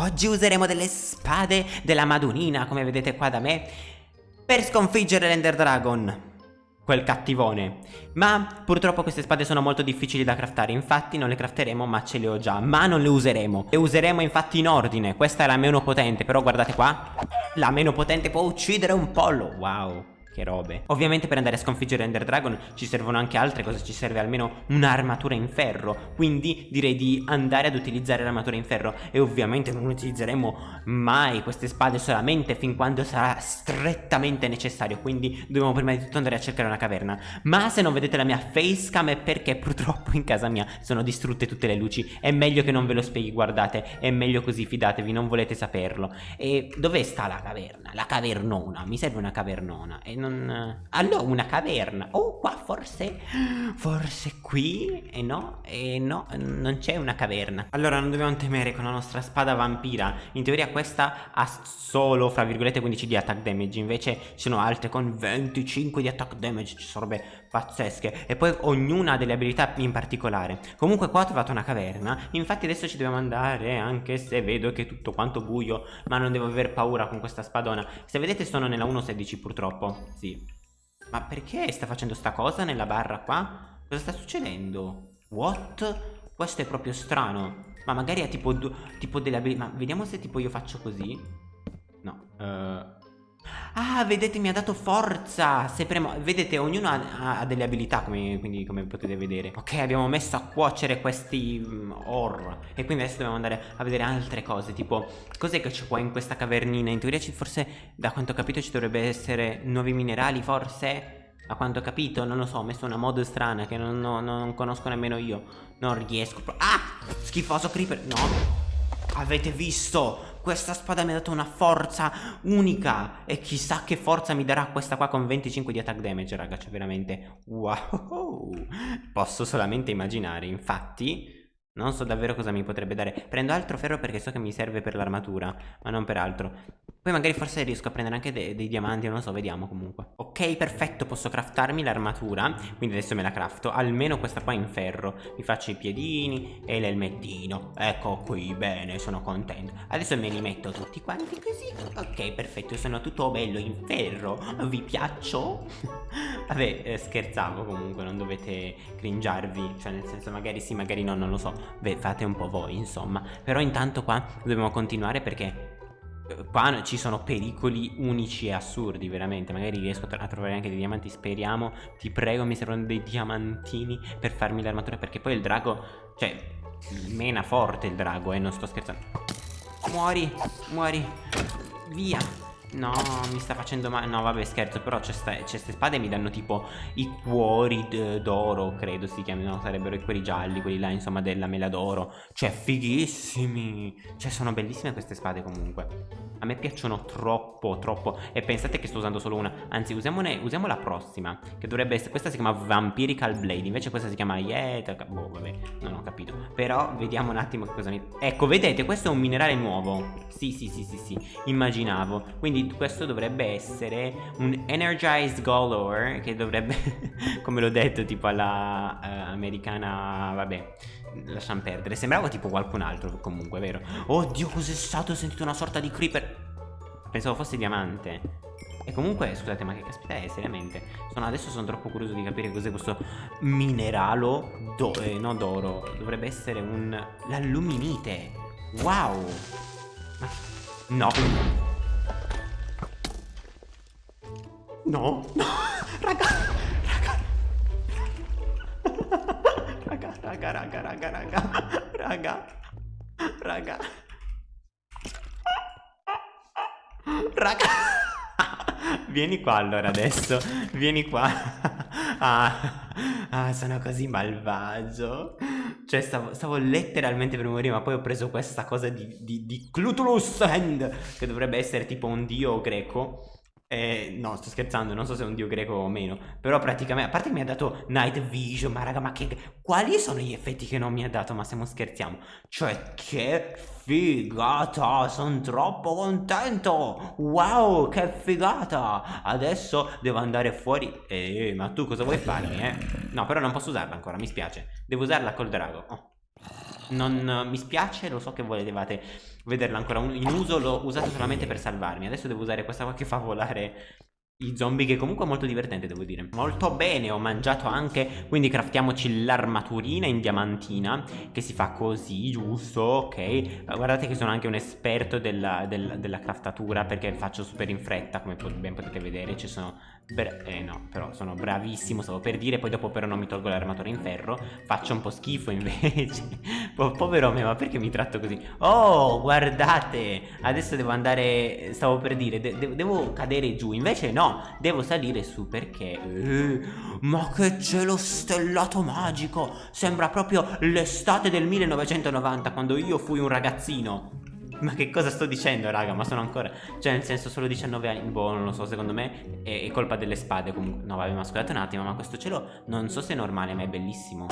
Oggi useremo delle spade della Madunina, come vedete qua da me, per sconfiggere l'Ender Dragon, quel cattivone. Ma purtroppo queste spade sono molto difficili da craftare, infatti non le crafteremo ma ce le ho già, ma non le useremo. Le useremo infatti in ordine, questa è la meno potente, però guardate qua, la meno potente può uccidere un pollo, wow. Che robe. Ovviamente per andare a sconfiggere Ender Dragon ci servono anche altre cose Ci serve almeno un'armatura in ferro. Quindi direi di andare ad utilizzare l'armatura in ferro. E ovviamente non utilizzeremo mai queste spade solamente fin quando sarà strettamente necessario. Quindi dobbiamo prima di tutto andare a cercare una caverna. Ma se non vedete la mia facecam è perché purtroppo in casa mia sono distrutte tutte le luci. È meglio che non ve lo spieghi guardate. È meglio così fidatevi non volete saperlo. E dove sta la caverna? La cavernona. Mi serve una cavernona. E non... Allora una caverna. Oh qua forse Forse qui E no E no Non c'è una caverna. Allora non dobbiamo temere con la nostra spada vampira In teoria questa ha solo Fra virgolette 15 di attack damage Invece ci sono altre con 25 di attack damage Ci sono robe pazzesche. E poi ognuna ha delle abilità in particolare. Comunque qua ho trovato una caverna Infatti adesso ci dobbiamo andare Anche se vedo che è tutto quanto buio Ma non devo aver paura con questa spadona. Se vedete sono nella 1.16 purtroppo Sì Ma perché sta facendo sta cosa nella barra qua? Cosa sta succedendo? What? Questo è proprio strano Ma magari ha tipo, tipo delle abilità Ma vediamo se tipo io faccio così No uh, Ah, vedete, mi ha dato forza. Se premo... Vedete, ognuno ha, ha delle abilità, come, quindi, come potete vedere. Ok, abbiamo messo a cuocere questi um, or. E quindi adesso dobbiamo andare a vedere altre cose. Tipo, cos'è che c'è qua in questa cavernina? In teoria, ci, forse, da quanto ho capito, ci dovrebbe essere nuovi minerali, forse? A quanto ho capito, non lo so, ho messo una mod strana che non, non, non conosco nemmeno io. Non riesco. Ah! Schifoso creeper. No. Avete visto? Questa spada mi ha dato una forza unica. E chissà che forza mi darà questa qua con 25 di attack damage raga veramente. Wow. Posso solamente immaginare Infatti non so davvero cosa mi potrebbe dare. Prendo altro ferro perché so che mi serve per l'armatura Ma non per altro. Poi magari forse riesco a prendere anche de dei diamanti Non lo so, vediamo comunque. Ok, perfetto, posso craftarmi l'armatura. Quindi adesso me la crafto Almeno questa qua in ferro. Mi faccio i piedini e l'elmettino. Ecco qui, bene, sono contento. Adesso me li metto tutti quanti così. Ok, perfetto, sono tutto bello in ferro. Vi piaccio? Vabbè, eh, scherzavo comunque Non dovete cringiarvi. Cioè nel senso magari sì, magari no, non lo so Fate un po' voi, insomma. Però intanto qua dobbiamo continuare perché eh, qua ci sono pericoli unici e assurdi, veramente. Magari riesco a trovare anche dei diamanti, speriamo. Ti prego, mi servono dei diamantini per farmi l'armatura perché poi il drago, cioè, mena forte il drago, eh, non sto scherzando. Muori, muori. Via. No, mi sta facendo male. No, vabbè, scherzo. Però queste spade mi danno tipo i cuori d'oro, credo si chiamino. Sarebbero i cuori gialli, quelli là, insomma, della mela d'oro. Cioè, fighissimi. Cioè, sono bellissime queste spade comunque. A me piacciono troppo, troppo. E pensate che sto usando solo una. Anzi, usiamone, usiamo la prossima. Che dovrebbe essere. Questa si chiama Vampirical Blade. Invece questa si chiama Yeta. Boh, vabbè, non ho capito. Però vediamo un attimo che cosa mi. Ecco, vedete, questo è un minerale nuovo. Sì, sì, sì, sì, sì. Immaginavo. Quindi questo dovrebbe essere un Energized Gold che dovrebbe, come l'ho detto, tipo alla uh, americana, vabbè, lasciamo perdere. Sembrava tipo qualcun altro comunque, vero? Oddio, cos'è stato? Ho sentito una sorta di creeper. Pensavo fosse diamante. E comunque, scusate, ma che caspita è, seriamente? Sono, adesso sono troppo curioso di capire cos'è questo mineralo, do, eh, no d'oro, dovrebbe essere un... l'alluminite. Wow! No! No, no, raga, raga. Raga, raga, raga, raga, raga, raga, raga. Raga. Vieni qua allora adesso, vieni qua. Ah, ah sono così malvagio. Cioè stavo, stavo, letteralmente per morire ma poi ho preso questa cosa di, di, di Clutulus Hand che dovrebbe essere tipo un dio greco eh, no, sto scherzando, non so se è un dio greco o meno. Però praticamente, a parte che mi ha dato Night Vision, ma raga, ma che... Quali sono gli effetti che non mi ha dato? Ma stiamo scherziamo. Cioè, che figata! Sono troppo contento! Wow, che figata! Adesso devo andare fuori... Eh, ma tu cosa vuoi farmi, eh? No, però non posso usarla ancora, mi spiace. Devo usarla col drago. Oh. Non mi spiace, lo so che volevate vederla ancora in uso L'ho usato solamente per salvarmi. Adesso devo usare questa qua che fa volare i zombie che comunque è molto divertente devo dire. Molto bene ho mangiato anche Quindi craftiamoci l'armaturina in diamantina Che si fa così giusto? Ok. Guardate che sono anche un esperto della, della, della craftatura Perché faccio super in fretta come ben potete vedere Ci sono eh no, però sono bravissimo, stavo per dire, poi dopo però non mi tolgo l'armatura in ferro, faccio un po' schifo invece. po povero me, ma perché mi tratto così? Oh, guardate, adesso devo andare, stavo per dire, de de devo cadere giù, invece no, devo salire su perché... Eh, ma che cielo stellato magico, sembra proprio l'estate del 1990 quando io fui un ragazzino. Ma che cosa sto dicendo raga Ma sono ancora Cioè nel senso solo 19 anni Boh non lo so secondo me è, è colpa delle spade comunque No vabbè ma scusate un attimo Ma questo cielo non so se è normale ma è bellissimo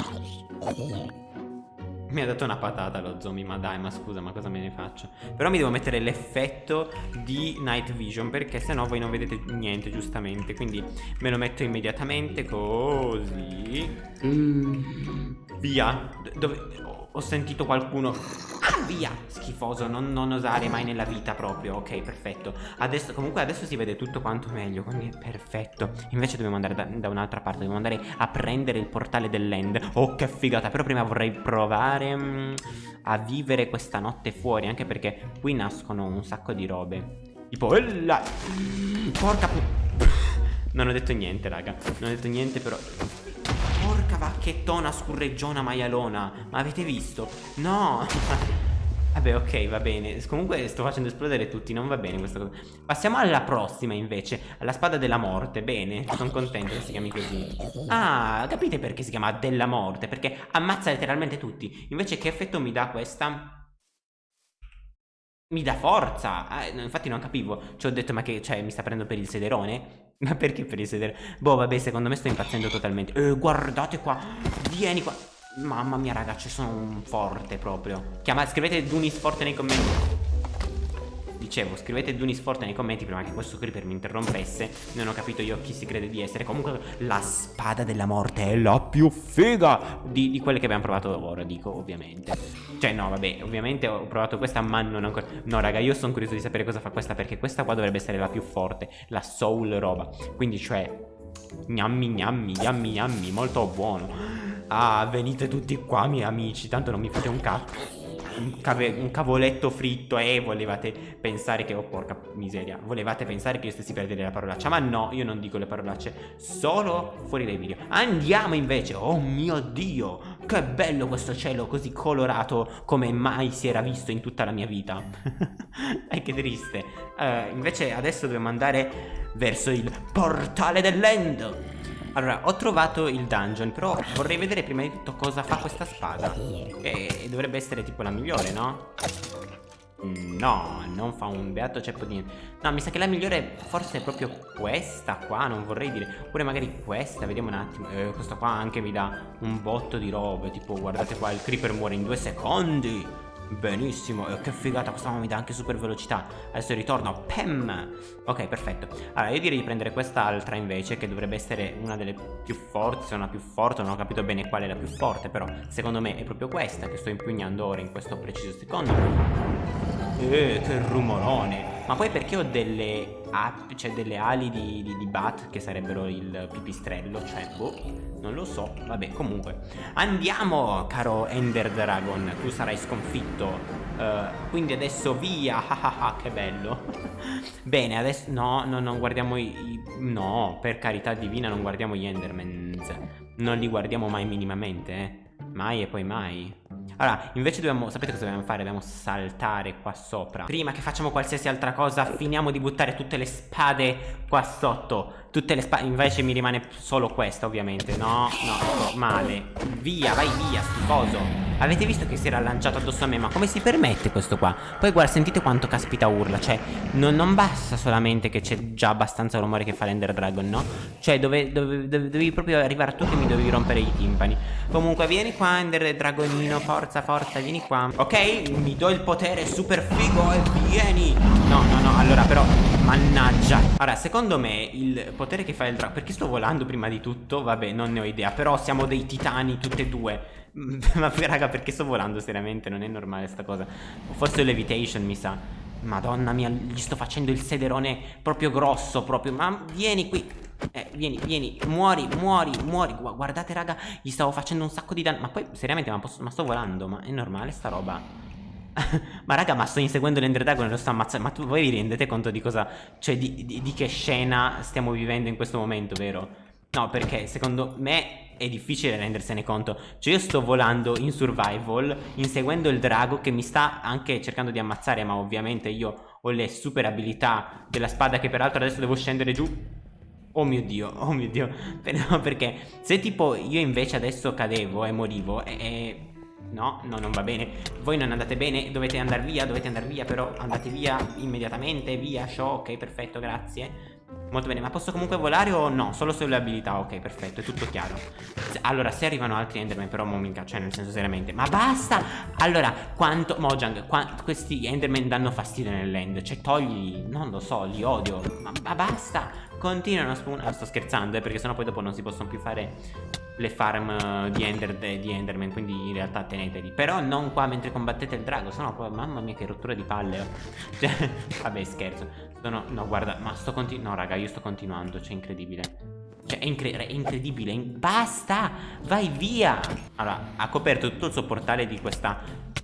mi ha dato una patata lo zombie, ma dai, ma scusa, ma cosa me ne faccio? Però mi devo mettere l'effetto di night vision, perché sennò voi non vedete niente, giustamente. Quindi me lo metto immediatamente, così. Mm. Via. Dove ho sentito qualcuno Via Schifoso non, non, osare mai nella vita proprio. Ok perfetto. Adesso, Comunque adesso si vede tutto quanto meglio Quindi è perfetto. Invece dobbiamo andare da, da un'altra parte Dobbiamo andare a prendere il portale dell'end. Oh che figata Però prima vorrei provare mh, mm, A vivere questa notte fuori Anche perché qui nascono un sacco di robe. Tipo Ella Porca Non ho detto niente raga. Non ho detto niente però. Porca vacchettona scurreggiona maialona. Ma avete visto? No Vabbè ok va bene Comunque sto facendo esplodere tutti Non va bene questa cosa Passiamo alla prossima invece Alla spada della morte Bene Sono contento che si chiami così Ah capite perché si chiama della morte Perché ammazza letteralmente tutti Invece che effetto mi dà questa? Mi dà forza eh, Infatti non capivo Ci ho detto ma che cioè mi sta prendendo per il sederone ma perché per i sedere? Boh, vabbè, secondo me sto impazzendo totalmente. Eh, guardate qua. Vieni qua. Mamma mia, ragazzi, sono un forte proprio. Chiama, scrivete Dunis forte nei commenti. Dicevo, scrivete Dunis forte nei commenti prima che questo creeper mi interrompesse. Non ho capito io chi si crede di essere. Comunque, la spada della morte è la più figa di, di quelle che abbiamo provato ora, dico, ovviamente. Cioè no vabbè ovviamente ho provato questa ma non ancora No raga io sono curioso di sapere cosa fa questa Perché questa qua dovrebbe essere la più forte La soul roba Quindi cioè Gnammi gnammi gnammi gnammi Molto buono Ah venite tutti qua miei amici Tanto non mi fate un cazzo un, un, cavoletto fritto e volevate pensare che... Oh porca miseria Volevate pensare che io stessi per dire la parolaccia Ma no, io non dico le parolacce Solo fuori dai video. Andiamo invece Oh mio Dio Che bello questo cielo così colorato Come mai si era visto in tutta la mia vita. E che triste. Uh, Invece adesso dobbiamo andare verso il portale dell'end allora, ho trovato il dungeon, però vorrei vedere prima di tutto cosa fa questa spada. Che dovrebbe essere tipo la migliore, no? No, non fa un beato ceppo di niente. No, mi sa che la migliore forse è proprio questa qua, non vorrei dire. Oppure magari questa, vediamo un attimo. Eh, questa qua anche mi dà un botto di robe. Tipo, guardate qua, il creeper muore in due secondi. Benissimo, e che figata, questa mi dà anche super velocità. Adesso ritorno, pem Ok, perfetto. Allora, io direi di prendere quest'altra invece Che dovrebbe essere una delle più forti Se la più forte, non ho capito bene qual è la più forte Però, secondo me è proprio questa Che sto impugnando ora in questo preciso secondo Eh, che rumorone ma poi perché ho delle api, cioè delle ali di, di, di, bat che sarebbero il pipistrello? Cioè, boh, non lo so. Vabbè, comunque. Andiamo, caro Ender Dragon. Tu sarai sconfitto. Uh, quindi adesso via. che bello. Bene, adesso... No, no, non guardiamo i, i... No, per carità divina non guardiamo gli Endermans. Non li guardiamo mai minimamente, eh. Mai e poi mai. Allora, invece dobbiamo, sapete cosa dobbiamo fare? Dobbiamo saltare qua sopra Prima che facciamo qualsiasi altra cosa Finiamo di buttare tutte le spade qua sotto Tutte le spade, invece mi rimane solo questa ovviamente No, no, male. Via, vai via, schifoso. Avete visto che si era lanciato addosso a me? Ma come si permette questo qua? Poi guarda sentite quanto caspita urla Cioè non, non basta solamente che c'è già abbastanza rumore che fa l'Ender Dragon no? Cioè dove, dove, dove, dovevi proprio arrivare tu che mi dovevi rompere i timpani. Comunque vieni qua Ender Dragonino Forza forza vieni qua. Ok? Mi do il potere super figo e vieni. No no no allora però Mannaggia Ora secondo me il potere che fa il drago Perché sto volando prima di tutto? Vabbè non ne ho idea Però siamo dei titani tutte e due Ma raga perché sto volando seriamente? Non è normale sta cosa Forse levitation mi sa Madonna mia gli sto facendo il sederone proprio grosso Proprio Ma vieni qui eh, vieni, vieni, muori, muori, muori Guardate raga, gli stavo facendo un sacco di danno Ma poi, seriamente, ma, posso, ma sto volando Ma è normale sta roba? ma raga, ma sto inseguendo l'Ender Dragon e lo sto ammazzando. Ma tu, voi vi rendete conto di cosa Cioè, di, di, di che scena stiamo vivendo in questo momento, vero? No, perché secondo me è difficile rendersene conto. Cioè io sto volando in survival Inseguendo il drago che mi sta anche cercando di ammazzare Ma ovviamente io ho le super abilità della spada Che peraltro adesso devo scendere giù. Oh mio dio, oh mio dio. Perché se tipo io invece adesso cadevo e morivo e, e... No, no, non va bene Voi non andate bene, dovete andare via, dovete andare via Però andate via immediatamente, via, show, ok, perfetto, grazie Molto bene, ma posso comunque volare o no? Solo sulle abilità, ok, perfetto, è tutto chiaro Allora, se arrivano altri Enderman però mo minchia, cioè nel senso seriamente Ma basta! Allora, quanto, Mojang, quanto, questi Enderman danno fastidio nell'end Cioè togli, non lo so, li odio Ma, ma basta! Continuano a spawnare ah, Sto scherzando, eh, perché sennò poi dopo non si possono più fare le farm eh, di, Ender, di Enderman Quindi in realtà teneteli. Però non qua mentre combattete il drago Sennò poi, mamma mia che rottura di palle oh. Cioè, vabbè scherzo. Sono, no guarda, ma sto continuando No raga, io sto continuando, cioè incredibile. Cioè è, incre è incredibile in Basta Vai via. Allora ha coperto tutto il suo portale di questa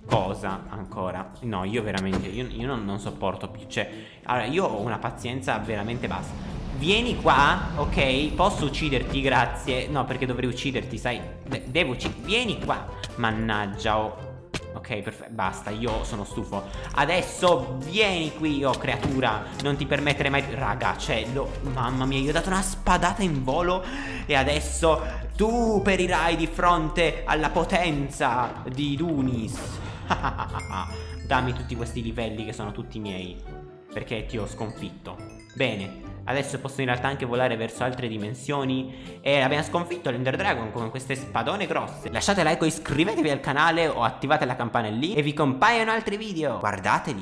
cosa ancora. No io veramente Io, io non, non, sopporto più Cioè Allora io ho una pazienza veramente bassa Vieni qua, ok? Posso ucciderti, grazie. No, perché dovrei ucciderti, sai? De Devo ucciderti Vieni qua. Mannaggia, oh. Ok, perfetto, basta, io sono stufo. Adesso vieni qui, oh creatura. Non ti permettere mai Raga, c'è lo... Mamma mia, io ho dato una spadata in volo E adesso tu perirai di fronte alla potenza di Dunis. Dammi tutti questi livelli che sono tutti miei Perché ti ho sconfitto. Bene Adesso posso in realtà anche volare verso altre dimensioni. E abbiamo sconfitto l'Ender Dragon con queste spadone grosse. Lasciate like o iscrivetevi al canale o attivate la campanella lì E vi compaiono altri video. Guardateli